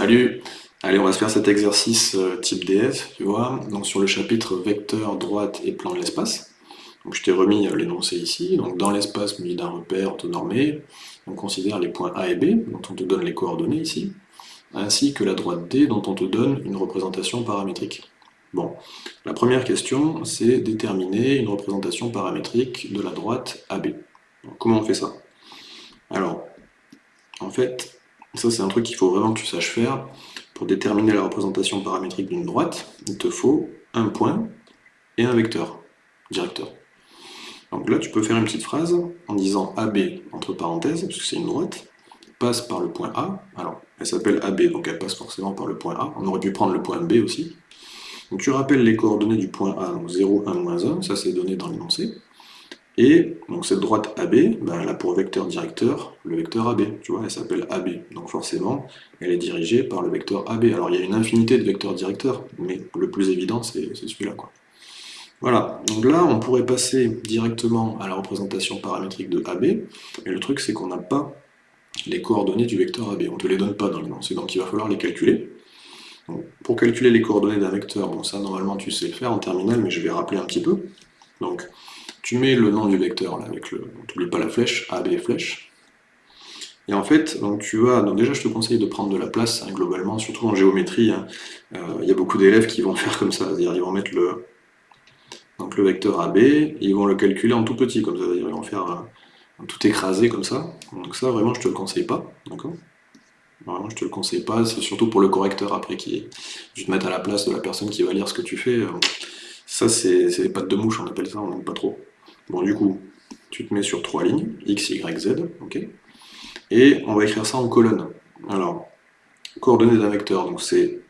Salut. Allez, on va se faire cet exercice euh, type DS, tu vois, donc sur le chapitre vecteur, droite et plan de l'espace. Je t'ai remis euh, l'énoncé ici, donc dans l'espace muni d'un repère autonormé, on considère les points A et B, dont on te donne les coordonnées ici, ainsi que la droite D, dont on te donne une représentation paramétrique. Bon, la première question, c'est déterminer une représentation paramétrique de la droite AB. comment on fait ça? Alors, en fait, ça c'est un truc qu'il faut vraiment que tu saches faire. Pour déterminer la représentation paramétrique d'une droite, il te faut un point et un vecteur, directeur. Donc là, tu peux faire une petite phrase en disant AB, entre parenthèses, parce que c'est une droite, passe par le point A. Alors, elle s'appelle AB, donc elle passe forcément par le point A. On aurait pu prendre le point B aussi. Donc tu rappelles les coordonnées du point A, donc 0, 1, 1, ça c'est donné dans l'énoncé. Et donc cette droite AB, ben, elle a pour vecteur directeur le vecteur AB, tu vois, elle s'appelle AB. Donc forcément, elle est dirigée par le vecteur AB. Alors il y a une infinité de vecteurs directeurs, mais le plus évident c'est celui-là. Voilà, donc là on pourrait passer directement à la représentation paramétrique de AB, mais le truc c'est qu'on n'a pas les coordonnées du vecteur AB, on ne te les donne pas dans l'énoncé, donc il va falloir les calculer. pour calculer les coordonnées d'un vecteur, bon ça normalement tu sais le faire en terminal, mais je vais rappeler un petit peu. Donc tu mets le nom du vecteur là, avec le. N'oublie pas la flèche, AB flèche. Et en fait, tu vas. Donc déjà, je te conseille de prendre de la place hein, globalement, surtout en géométrie. Hein. Euh, il y a beaucoup d'élèves qui vont faire comme ça, c'est-à-dire ils vont mettre le, donc le vecteur AB, ils vont le calculer en tout petit, comme ça, ils vont faire un, tout écrasé comme ça. Donc ça, vraiment, je te le conseille pas, d'accord? Vraiment, je te le conseille pas, c'est surtout pour le correcteur après qui je te mettre à la place de la personne qui va lire ce que tu fais. Euh, ça, c'est les pattes de mouche, on appelle ça, on n'aime pas trop. Bon, du coup, tu te mets sur trois lignes, x, y, z, ok Et on va écrire ça en colonne. Alors, coordonnées d'un vecteur, donc c'est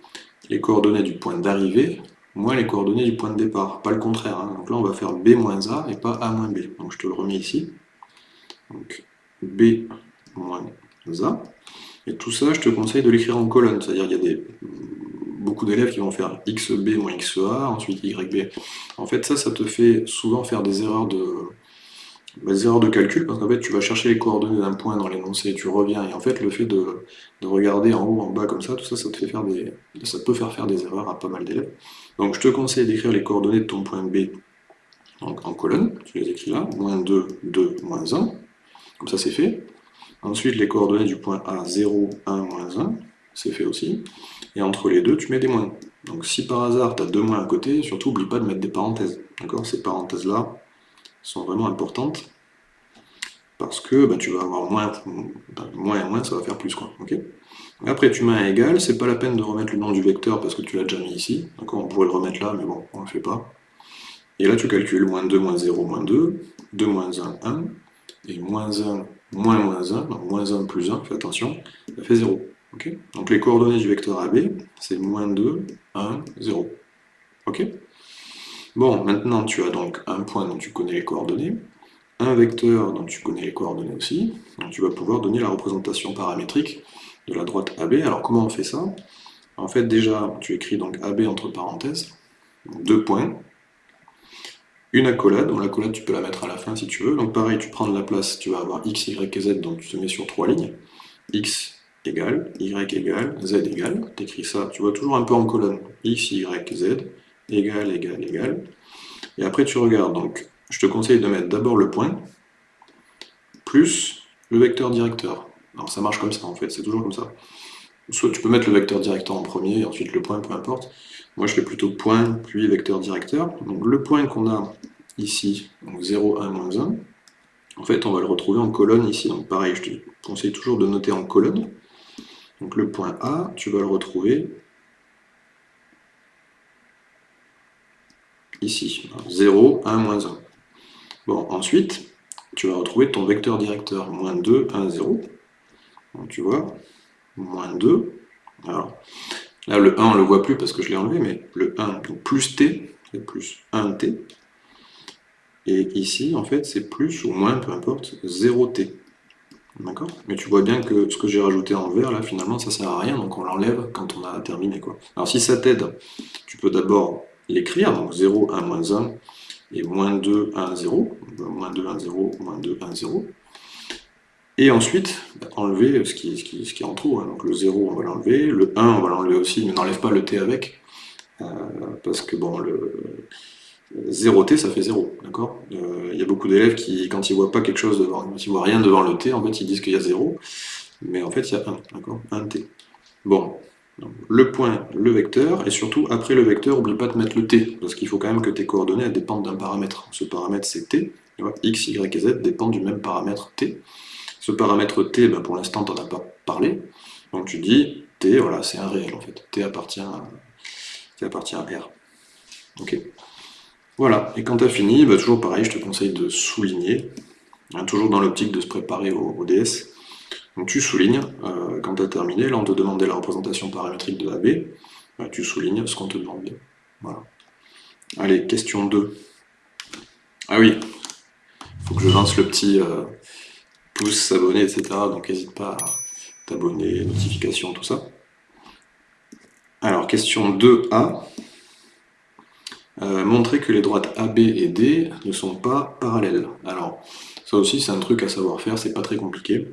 les coordonnées du point d'arrivée moins les coordonnées du point de départ, pas le contraire. Hein. Donc là, on va faire b moins a et pas a moins b. Donc je te le remets ici. Donc b moins a. Et tout ça, je te conseille de l'écrire en colonne, c'est-à-dire qu'il y a des, beaucoup d'élèves qui vont faire xb moins xa, ensuite yb. En fait, ça, ça te fait souvent faire des erreurs de, des erreurs de calcul, parce qu'en fait, tu vas chercher les coordonnées d'un point dans l'énoncé, tu reviens, et en fait, le fait de, regarder en haut, en bas, comme ça, tout ça, ça, te fait faire des, ça peut faire faire des erreurs à pas mal d'élèves. Donc, je te conseille d'écrire les coordonnées de ton point B donc, en colonne, tu les écris là, moins 2, 2, moins 1, comme ça, c'est fait. Ensuite, les coordonnées du point A, 0, 1, moins 1, c'est fait aussi. Et entre les deux, tu mets des moins. Donc si par hasard tu as deux moins à côté, surtout oublie pas de mettre des parenthèses. D'accord? Ces parenthèses-là sont vraiment importantes parce que bah, tu vas avoir moins, et moins, ça va faire plus. Quoi, Après tu mets un égal, c'est pas la peine de remettre le nom du vecteur parce que tu l'as déjà mis ici. On pourrait le remettre là, mais bon, on le fait pas. Et là tu calcules moins 2, moins 0, moins 2, 2 moins 1, 1, et moins 1, moins moins 1, donc moins 1 plus 1, fais attention, ça fait 0. Donc les coordonnées du vecteur AB, c'est moins 2, 1, 0. Ok. Bon, maintenant tu as donc un point dont tu connais les coordonnées, un vecteur dont tu connais les coordonnées aussi, donc tu vas pouvoir donner la représentation paramétrique de la droite AB. Alors comment on fait ça? En fait déjà, tu écris donc AB entre parenthèses, deux points, une accolade, donc l'accolade tu peux la mettre à la fin si tu veux, donc pareil, tu prends de la place, tu vas avoir x, y et z, donc tu te mets sur trois lignes, x, égale, y égale, z égale, t'écris ça, tu vois toujours un peu en colonne, x, y, z, égale, égale, égale, et après tu regardes, donc je te conseille de mettre d'abord le point, plus le vecteur directeur. Alors ça marche comme ça en fait, c'est toujours comme ça. Soit tu peux mettre le vecteur directeur en premier, et ensuite le point, peu importe. Moi je fais plutôt point, puis vecteur directeur. Donc le point qu'on a ici, donc 0, 1, moins 1, en fait on va le retrouver en colonne ici. Donc pareil, je te conseille toujours de noter en colonne. Donc le point A, tu vas le retrouver ici, 0, 1, moins 1. Bon, ensuite, tu vas retrouver ton vecteur directeur, moins 2, 1, 0. Donc tu vois, moins 2. Alors, là, le 1, on ne le voit plus parce que je l'ai enlevé, mais le 1, donc plus t, c'est plus 1t. Et ici, en fait, c'est plus ou moins, peu importe, 0t. D'accord Mais tu vois bien que ce que j'ai rajouté en vert, là, finalement, ça sert à rien, donc on l'enlève quand on a terminé. Alors si ça t'aide, tu peux d'abord l'écrire, donc 0, 1, moins 1, et moins 2, 1, 0, moins 2, 1, 0, moins 2, 1, 0. Et ensuite, enlever ce qui est en trop. Hein. Donc le 0, on va l'enlever. Le 1, on va l'enlever aussi, mais n'enlève pas le t avec. Euh, parce que bon, le 0t, ça fait 0, d'accord? Il euh, y a beaucoup d'élèves qui, quand ils voient pas quelque chose devant, quand ils voient rien devant le t, en fait, ils disent qu'il y a 0, mais en fait, il y a 1, d'accord? 1t. Bon, le point, le vecteur, et surtout, après le vecteur, oublie pas de mettre le t, parce qu'il faut quand même que tes coordonnées dépendent d'un paramètre. Ce paramètre, c'est t, x, y et z dépendent du même paramètre t. Ce paramètre t, ben, pour l'instant, tu n'en as pas parlé, donc tu dis t, voilà, c'est un réel, en fait. t appartient à, t appartient à r. Ok voilà, et quand tu as fini, bah, toujours pareil, je te conseille de souligner, hein, toujours dans l'optique de se préparer au, DS. Donc tu soulignes, euh, quand tu as terminé, là on te demandait la représentation paramétrique de AB, bah, tu soulignes ce qu'on te demandait. Voilà. Allez, question 2. Ah oui, il faut que je lance le petit euh, pouce, s'abonner, etc. Donc n'hésite pas à t'abonner, notifications, tout ça. Alors, question 2A. Euh, montrer que les droites AB et D ne sont pas parallèles. Alors, ça aussi c'est un truc à savoir faire, c'est pas très compliqué.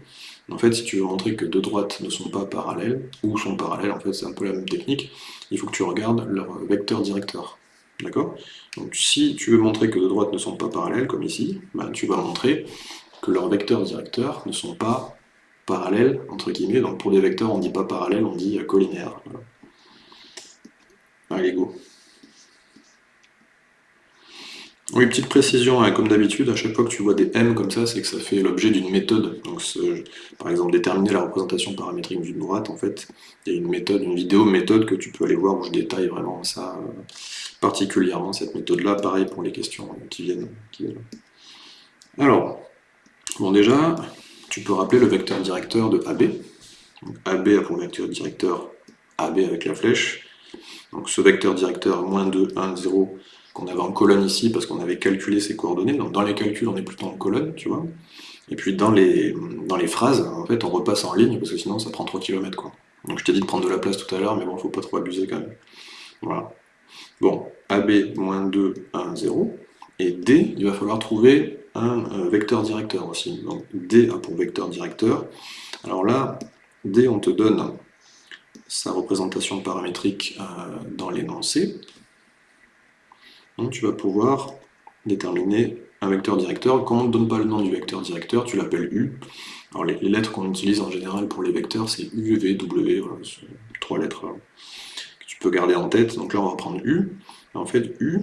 En fait, si tu veux montrer que deux droites ne sont pas parallèles, ou sont parallèles, en fait c'est un peu la même technique, il faut que tu regardes leur vecteur directeur. D'accord? Donc si tu veux montrer que deux droites ne sont pas parallèles, comme ici, ben, tu vas montrer que leurs vecteurs directeurs ne sont pas parallèles, entre guillemets, donc pour des vecteurs on dit pas parallèle, on dit collinéaire. Allez, go oui, petite précision, hein, comme d'habitude, à chaque fois que tu vois des M comme ça, c'est que ça fait l'objet d'une méthode. Donc, par exemple, déterminer la représentation paramétrique d'une droite, en fait, il y a une méthode, une vidéo méthode que tu peux aller voir où je détaille vraiment ça euh, particulièrement, cette méthode-là, pareil pour les questions qui viennent, Alors, bon déjà, tu peux rappeler le vecteur directeur de AB. AB a pour vecteur directeur AB avec la flèche. Donc ce vecteur directeur, moins 2, 1, 0, qu'on avait en colonne ici parce qu'on avait calculé ces coordonnées. Donc dans les calculs, on est plutôt en colonne, tu vois. Et puis dans les, phrases, en fait, on repasse en ligne parce que sinon ça prend 3 km. Quoi. Donc je t'ai dit de prendre de la place tout à l'heure, mais bon, faut pas trop abuser quand même. Voilà. Bon, AB, moins 2, 1, 0. Et D, il va falloir trouver un, vecteur directeur aussi. Donc D a pour vecteur directeur. Alors là, D, on te donne sa représentation paramétrique euh, dans l'énoncé. Donc tu vas pouvoir déterminer un vecteur directeur. Comme on ne donne pas le nom du vecteur directeur, tu l'appelles U. Alors les, lettres qu'on utilise en général pour les vecteurs, c'est U, V, W, trois lettres hein, que tu peux garder en tête. Donc là, on va prendre U. en fait, U,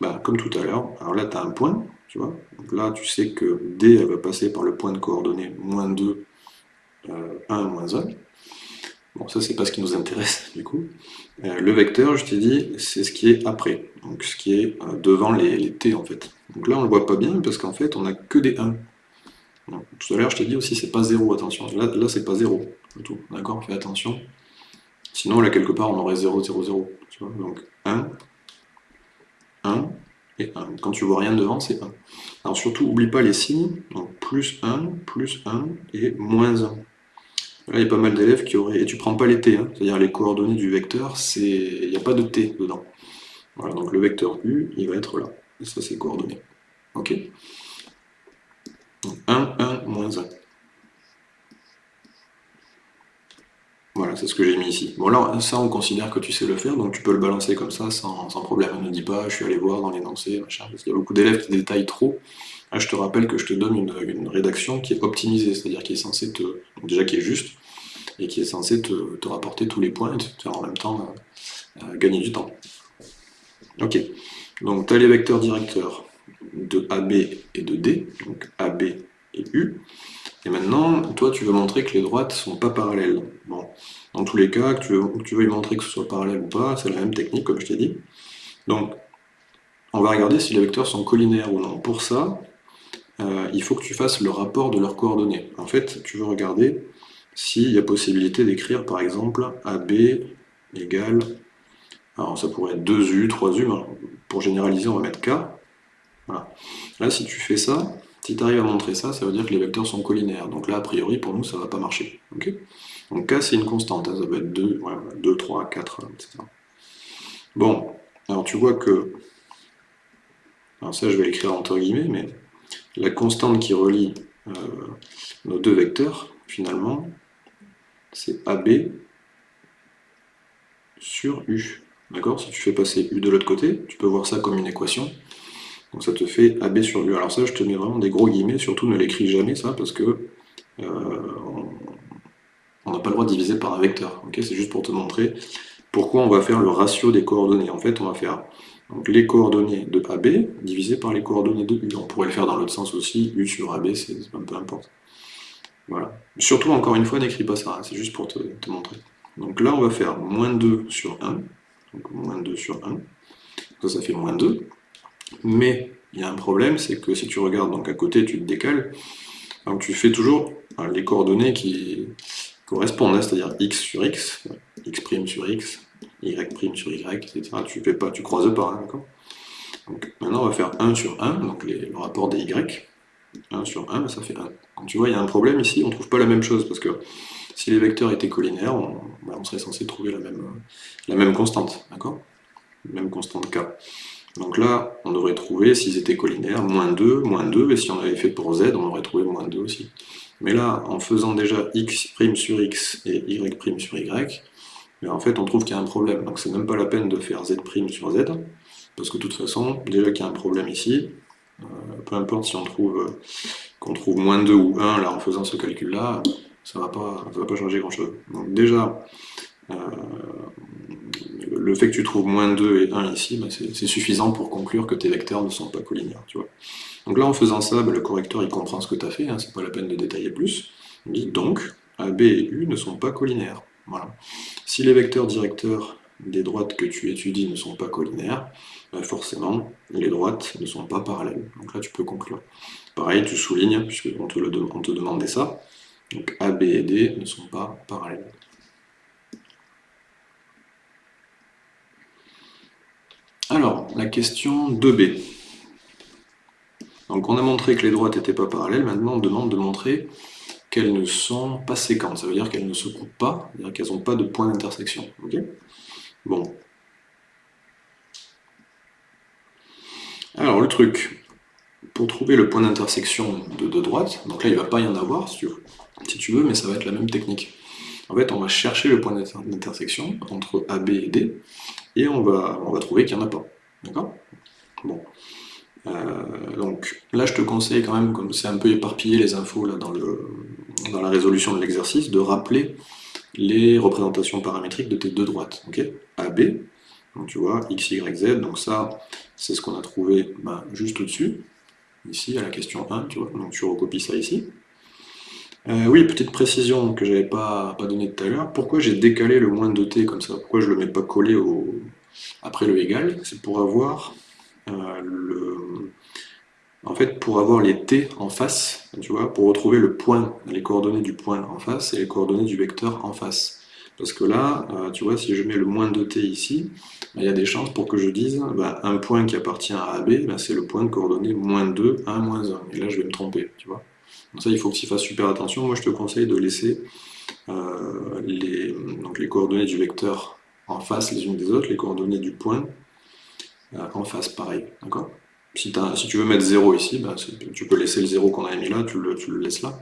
bah, comme tout à l'heure, alors là, tu as un point, tu vois. Donc là, tu sais que D, va passer par le point de coordonnées moins 2, 1, moins 1. Bon, ça, c'est pas ce qui nous intéresse, du coup. Euh, le vecteur, je t'ai dit, c'est ce qui est après, donc ce qui est euh, devant les, t, en fait. Donc là, on le voit pas bien, parce qu'en fait, on a que des 1. tout à l'heure, je t'ai dit aussi, c'est pas 0, attention. Là, là c'est pas 0, tout. D'accord Fais attention. Sinon, là, quelque part, on aurait 0, 0, 0. Tu vois Donc, 1, 1 et 1. Quand tu vois rien devant, c'est 1. Alors surtout, oublie pas les signes. Donc, plus 1, plus 1 et moins 1. Là, il y a pas mal d'élèves qui auraient... Et tu prends pas les t, hein. c'est-à-dire les coordonnées du vecteur, il n'y a pas de t dedans. Voilà, donc le vecteur u, il va être là. Et ça, c'est coordonnées. Ok donc 1, 1, moins 1. Voilà, c'est ce que j'ai mis ici. Bon là, ça on considère que tu sais le faire, donc tu peux le balancer comme ça sans, problème. Ne dis pas, je suis allé voir dans l'énoncé, machin, parce qu'il y a beaucoup d'élèves qui détaillent trop. Là, je te rappelle que je te donne une, rédaction qui est optimisée, c'est-à-dire qui est censée te... déjà qui est juste, et qui est censée te, rapporter tous les points et te faire en même temps euh, euh, gagner du temps. Ok, donc tu as les vecteurs directeurs de AB et de D, donc AB et U. Et maintenant, toi, tu veux montrer que les droites ne sont pas parallèles. Bon, dans tous les cas, que tu, veux, tu montrer que ce soit parallèle ou pas, c'est la même technique, comme je t'ai dit. Donc, on va regarder si les vecteurs sont collinaires ou non. Pour ça, euh, il faut que tu fasses le rapport de leurs coordonnées. En fait, tu veux regarder s'il y a possibilité d'écrire, par exemple, AB égale... Alors, ça pourrait être 2U, 3U, pour généraliser, on va mettre K. Voilà. Là, si tu fais ça, si tu arrives à montrer ça, ça veut dire que les vecteurs sont collinaires. Donc là, a priori, pour nous, ça ne va pas marcher. Donc K, c'est une constante. Hein. Ça va être 2, 2 3, 4, etc. Bon, alors tu vois que... Alors ça, je vais l'écrire entre guillemets, mais la constante qui relie nos deux vecteurs, finalement, c'est AB sur U. D'accord? Si tu fais passer U de l'autre côté, tu peux voir ça comme une équation. Donc ça te fait AB sur U. Alors ça, je te mets vraiment des gros guillemets, surtout ne l'écris jamais ça, parce que euh, on n'a pas le droit de diviser par un vecteur. C'est juste pour te montrer pourquoi on va faire le ratio des coordonnées. En fait, on va faire les coordonnées de AB divisé par les coordonnées de U. On pourrait le faire dans l'autre sens aussi, U sur AB, c'est peu importe. Voilà. Surtout, encore une fois, n'écris pas ça, hein, c'est juste pour te, montrer. Donc là, on va faire moins 2 sur 1. Donc moins 2 sur 1. Ça, ça fait moins 2. Mais il y a un problème, c'est que si tu regardes donc à côté, tu te décales. Donc tu fais toujours les coordonnées qui correspondent, hein, c'est-à-dire x sur x, x' sur x, y' sur y, etc. Tu fais pas, tu croises pas, hein, Donc maintenant on va faire 1 sur 1, donc le rapport des y. 1 sur 1, ben, ça fait 1. Donc tu vois, il y a un problème ici, on ne trouve pas la même chose, parce que si les vecteurs étaient collinaires, on, ben, serait censé trouver la même, la même constante, d'accord? Même constante k. Donc là, on devrait trouver, s'ils étaient collinaires, moins 2, moins 2, et si on avait fait pour z, on aurait trouvé moins 2 aussi. Mais là, en faisant déjà x' sur x et y' sur y, mais en fait on trouve qu'il y a un problème. Donc c'est même pas la peine de faire z' sur z, parce que de toute façon, déjà qu'il y a un problème ici, euh, peu importe si on trouve euh, qu'on trouve moins 2 ou 1 là en faisant ce calcul-là, ça ne va, pas, va pas changer grand-chose. Donc déjà, euh, le fait que tu trouves moins 2 et 1 ici, bah, c'est suffisant pour conclure que tes vecteurs ne sont pas collinaires. Tu vois. Donc là, en faisant ça, bah, le correcteur il comprend ce que tu as fait, hein, c'est pas la peine de détailler plus. Il dit donc, AB et U ne sont pas collinaires. Voilà. Si les vecteurs directeurs des droites que tu étudies ne sont pas collinaires, bah, forcément, les droites ne sont pas parallèles. Donc là, tu peux conclure. Pareil, tu soulignes, puisqu'on te, demandait ça. Donc AB et D ne sont pas parallèles. Alors, la question 2b. Donc on a montré que les droites n'étaient pas parallèles, maintenant on demande de montrer qu'elles ne sont pas séquentes, ça veut dire qu'elles ne se coupent pas, c'est-à-dire qu'elles n'ont pas de point d'intersection. bon. Alors le truc, pour trouver le point d'intersection de deux droites, donc là il ne va pas y en avoir si tu, veux, mais ça va être la même technique. En fait, on va chercher le point d'intersection entre AB et D, et on va trouver qu'il n'y en a pas. D'accord? Bon. Euh, donc là, je te conseille quand même, comme c'est un peu éparpillé les infos là, dans, le, dans la résolution de l'exercice, de rappeler les représentations paramétriques de tes deux droites. Ok? AB, donc tu vois, x, y, z, donc ça, c'est ce qu'on a trouvé ben, juste au-dessus, ici, à la question 1, tu vois, donc tu recopies ça ici. Euh, oui, petite précision que j'avais pas, pas donnée tout à l'heure. Pourquoi j'ai décalé le moins de t comme ça? Pourquoi je le mets pas collé au, après le égal C'est pour avoir euh, le... En fait, pour avoir les t en face, tu vois, pour retrouver le point, les coordonnées du point en face et les coordonnées du vecteur en face. Parce que là, euh, tu vois, si je mets le moins de t ici, ben, il y a des chances pour que je dise ben, un point qui appartient à AB, ben, c'est le point de coordonnées moins 2, 1, moins 1. Et là, je vais me tromper, tu vois. Donc ça, il faut que tu fasses super attention. Moi, je te conseille de laisser euh, les, donc les coordonnées du vecteur en face les unes des autres, les coordonnées du point euh, en face, pareil. Si, tu veux mettre 0 ici, ben, tu peux laisser le 0 qu'on a mis là, tu le, laisses là.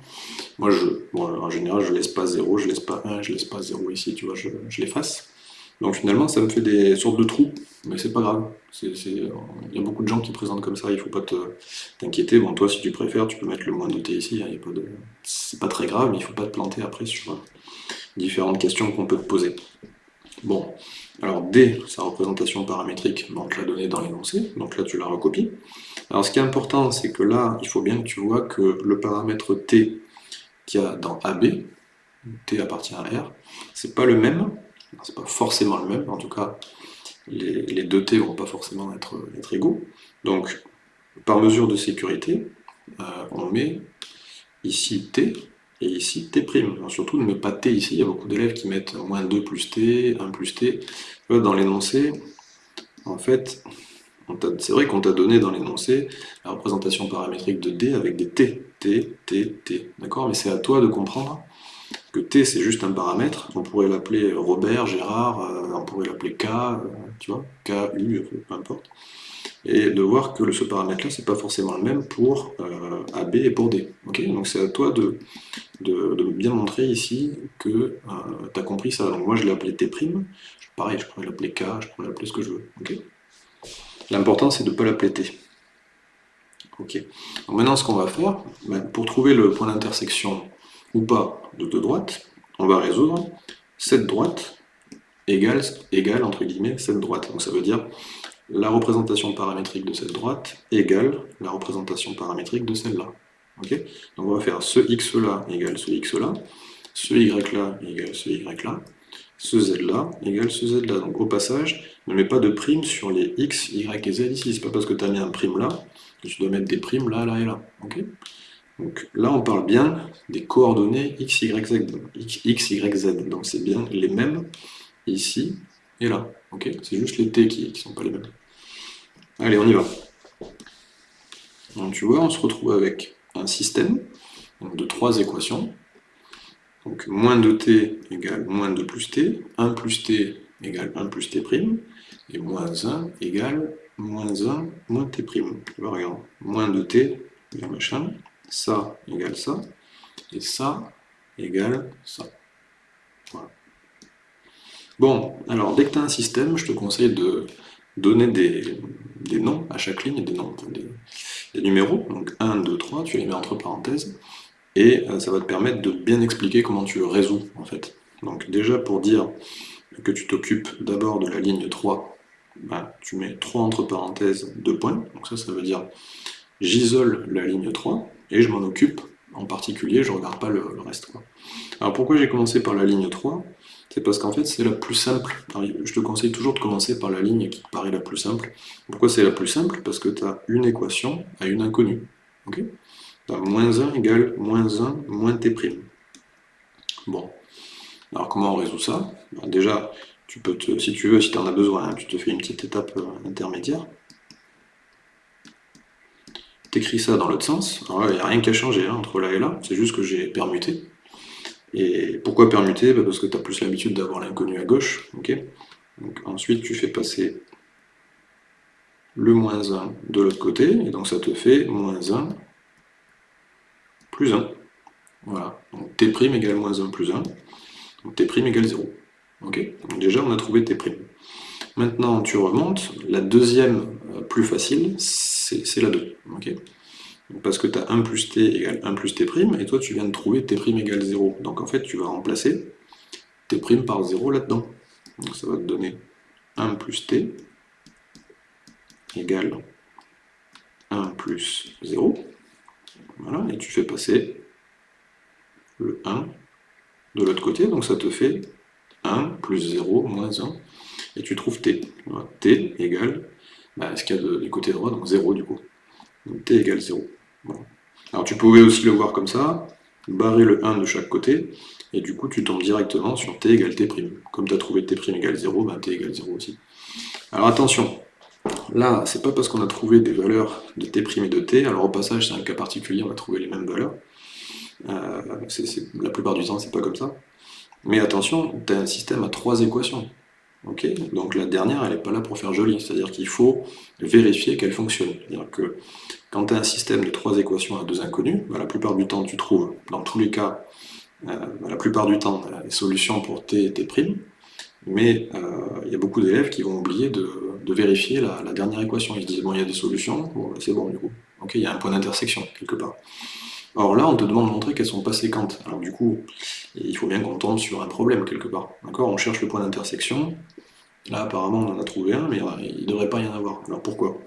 Moi, en général, je laisse pas 0, je laisse pas 1, je laisse pas 0 ici, tu vois, je, l'efface. Donc finalement, ça me fait des sortes de trous, mais c'est pas grave. Il y a beaucoup de gens qui présentent comme ça, il faut pas t'inquiéter. Bon, toi, si tu préfères, tu peux mettre le moins de t ici, hein, c'est pas très grave, mais il faut pas te planter après sur différentes questions qu'on peut te poser. Bon, alors D, sa représentation paramétrique, on te l'a donné dans l'énoncé, donc là tu la recopies. Alors ce qui est important, c'est que là, il faut bien que tu vois que le paramètre T qu'il y a dans AB, T appartient à R, c'est pas le même c'est pas forcément le même, en tout cas, les, deux t vont pas forcément être, égaux. Donc, par mesure de sécurité, euh, on met ici t, et ici t'. surtout, ne met pas t ici, il y a beaucoup d'élèves qui mettent moins 2 plus t, 1 plus t. Dans l'énoncé, en fait, c'est vrai qu'on t'a donné dans l'énoncé la représentation paramétrique de d avec des t, t, t, t, d'accord? Mais c'est à toi de comprendre que T c'est juste un paramètre, on pourrait l'appeler Robert, Gérard, euh, on pourrait l'appeler K, euh, tu vois, K, U, peu importe. Et de voir que ce paramètre-là, c'est pas forcément le même pour euh, AB et pour D. Donc c'est à toi de, bien montrer ici que euh, tu as compris ça. Donc moi je l'ai appelé T', pareil, je pourrais l'appeler K, je pourrais l'appeler ce que je veux. L'important c'est de ne pas l'appeler T. Ok. maintenant ce qu'on va faire, ben, pour trouver le point d'intersection ou pas de deux droites, on va résoudre cette droite égale, égale entre guillemets cette droite. Donc ça veut dire la représentation paramétrique de cette droite égale la représentation paramétrique de celle-là. Ok? Donc on va faire ce x-là égale ce x-là, ce y-là égale ce y-là, ce z-là égale ce z-là. Donc au passage, ne mets pas de prime sur les x, y et z ici. C'est pas parce que tu as mis un prime là que tu dois mettre des primes là, là et là. Donc là, on parle bien des coordonnées x, y, z. X, y, z. Donc c'est bien les mêmes ici et là. ok c'est juste les t qui ne sont pas les mêmes. Allez, on y va. Donc tu vois, on se retrouve avec un système de trois équations. Donc moins 2t égale moins 2 plus t, 1 plus t égale 1 plus t', et moins 1 égale moins 1 moins t'. Tu regarde, moins 2t égale machin, ça égale ça, et ça égale ça. Bon, alors dès que tu as un système, je te conseille de donner des, noms à chaque ligne, des noms, des, numéros, donc 1, 2, 3, tu les mets entre parenthèses, et euh, ça va te permettre de bien expliquer comment tu le résous, en fait. Donc déjà, pour dire que tu t'occupes d'abord de la ligne 3, ben, tu mets 3 entre parenthèses, 2 points, donc ça, ça veut dire j'isole la ligne 3, et je m'en occupe en particulier, je ne regarde pas le, reste. Alors pourquoi j'ai commencé par la ligne 3 C'est parce qu'en fait c'est la plus simple. je te conseille toujours de commencer par la ligne qui paraît la plus simple. Pourquoi c'est la plus simple? Parce que tu as une équation à une inconnue. tu as moins 1 égale moins 1 moins t'. Bon, alors comment on résout ça? Ben, Déjà, tu peux te, si tu veux, si tu en as besoin, hein, tu te fais une petite étape euh, intermédiaire écris ça dans l'autre sens. Il n'y a rien qui a changé hein, entre là et là, c'est juste que j'ai permuté. Et pourquoi permuter? Bah, Parce que tu as plus l'habitude d'avoir l'inconnu à gauche. ensuite, tu fais passer le moins 1 de l'autre côté, et donc ça te fait moins 1 plus 1. Voilà, donc t' égale moins 1 plus 1, donc t' égale 0. Ok? Donc déjà, on a trouvé t'. Maintenant, tu remontes, la deuxième euh, plus facile, c'est la 2. Parce que tu as 1 plus t égale 1 plus t', et toi tu viens de trouver t' égale 0. Donc en fait, tu vas remplacer t' par 0 là-dedans. Donc ça va te donner 1 plus t égale 1 plus 0. Voilà, et tu fais passer le 1 de l'autre côté, donc ça te fait 1 plus 0 moins 1, et tu trouves t. t égale bah, ce qu'il y a du côté droit, donc 0 du coup. Donc t égale 0. Alors tu pouvais aussi le voir comme ça, barrer le 1 de chaque côté, et du coup tu tombes directement sur t égale t'. Comme tu as trouvé t' égale 0, bah, t égale 0 aussi. Alors attention, là, c'est pas parce qu'on a trouvé des valeurs de t' et de t, alors au passage c'est un cas particulier, on a trouvé les mêmes valeurs, euh, la plupart du temps c'est pas comme ça, mais attention, tu as un système à trois équations. Donc la dernière, elle n'est pas là pour faire joli, c'est-à-dire qu'il faut vérifier qu'elle fonctionne. C'est-à-dire que quand tu as un système de trois équations à deux inconnues, bah, la plupart du temps tu trouves, dans tous les cas, euh, bah, la plupart du temps, les solutions pour t et t', mais euh, il y a beaucoup d'élèves qui vont oublier de, vérifier la, dernière équation. Ils se disent, bon, il y a des solutions, bah, c'est bon du coup. Il y a un point d'intersection quelque part. Or là, on te demande de montrer qu'elles sont pas séquentes. Alors du coup, il faut bien qu'on tombe sur un problème quelque part. D'accord? On cherche le point d'intersection, Là, apparemment, on en a trouvé un, mais il ne devrait pas y en avoir. Alors pourquoi?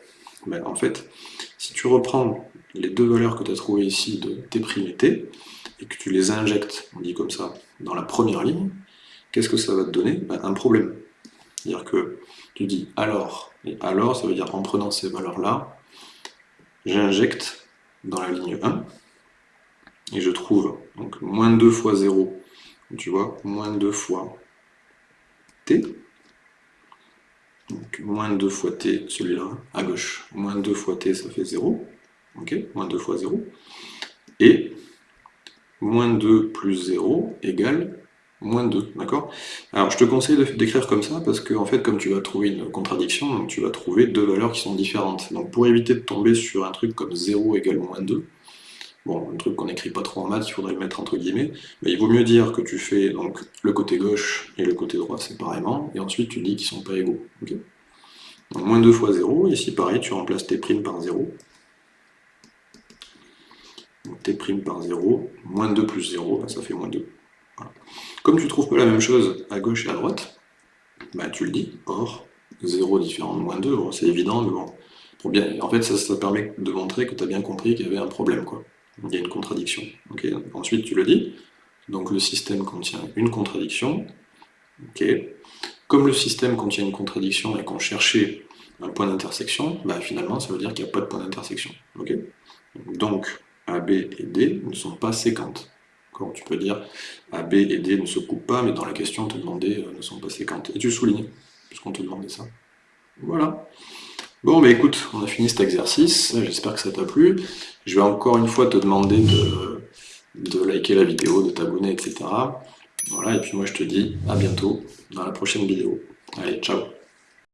Ben, En fait, si tu reprends les deux valeurs que tu as trouvées ici de t' et t, et que tu les injectes, on dit comme ça, dans la première ligne, qu'est-ce que ça va te donner? Ben, Un problème. C'est-à-dire que tu dis alors, et alors, ça veut dire en prenant ces valeurs-là, j'injecte dans la ligne 1, et je trouve moins 2 fois 0, tu vois, moins 2 fois t, donc moins 2 fois t, celui-là, à gauche. Moins 2 fois t, ça fait 0. Ok Moins 2 fois 0. Et moins 2 plus 0 égale moins 2, d'accord? Alors je te conseille d'écrire comme ça parce que en fait comme tu vas trouver une contradiction, tu vas trouver deux valeurs qui sont différentes. Donc pour éviter de tomber sur un truc comme 0 égale moins 2, bon, un truc qu'on n'écrit pas trop en maths, il faudrait le mettre entre guillemets, mais il vaut mieux dire que tu fais donc le côté gauche et le côté droit séparément, et ensuite tu dis qu'ils sont pas égaux. donc moins 2 fois 0, ici pareil, tu remplaces tes primes par 0. Donc t' par 0, moins 2 plus 0, ça fait moins 2. Comme tu ne trouves pas la même chose à gauche et à droite, bah, tu le dis, or 0 différent de moins 2, c'est évident, mais bon. En fait, ça, permet de montrer que tu as bien compris qu'il y avait un problème, quoi. Il y a une contradiction. Ensuite, tu le dis, donc le système contient une contradiction. Comme le système contient une contradiction et qu'on cherchait un point d'intersection, bah, finalement, ça veut dire qu'il n'y a pas de point d'intersection. donc, AB et D ne sont pas séquentes tu peux dire A, B et D ne se coupent pas, mais dans la question, on te demandait euh, ne sont pas séquentes. Et tu soulignes, puisqu'on te demandait ça. Voilà. Bon, bah écoute, on a fini cet exercice, j'espère que ça t'a plu. Je vais encore une fois te demander de, de liker la vidéo, de t'abonner, etc. Voilà, et puis moi je te dis à bientôt dans la prochaine vidéo. Allez, ciao